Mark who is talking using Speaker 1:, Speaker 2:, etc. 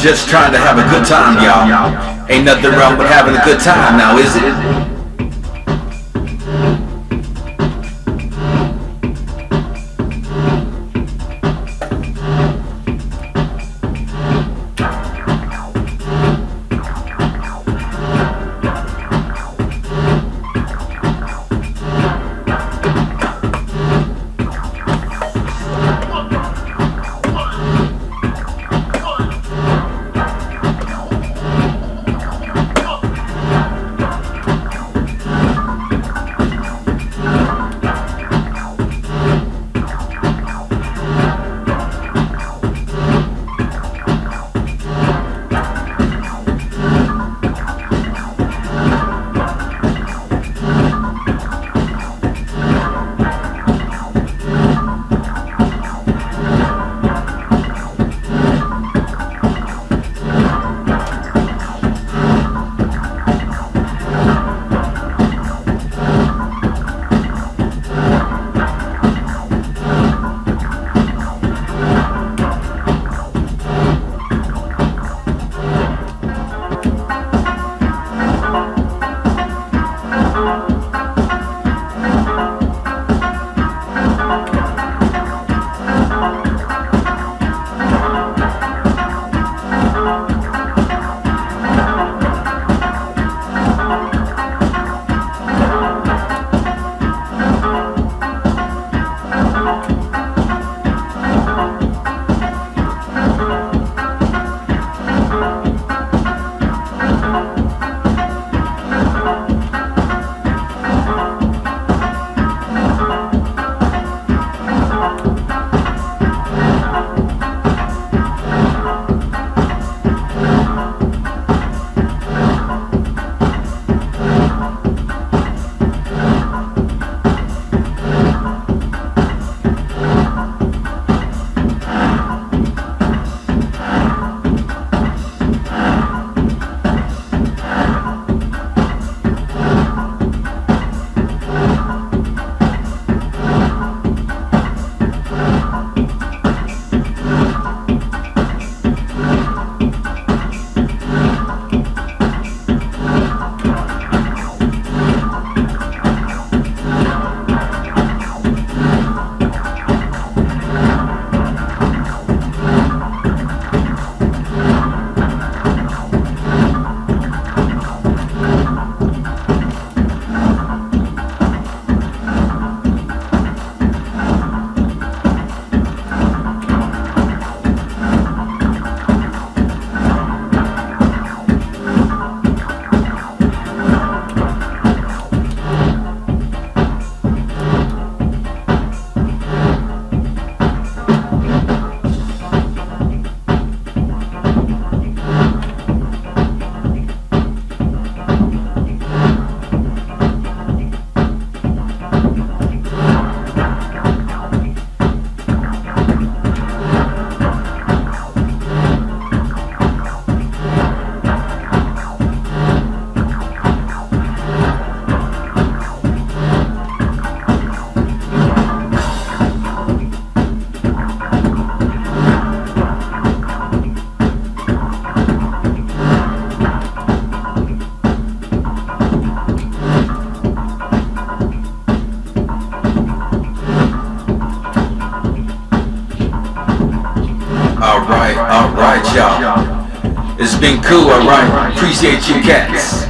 Speaker 1: just trying to have a good time, y'all. Ain't nothing wrong with having a good time now, is it? Alright, alright, y'all. It's been cool, alright. Appreciate you cats.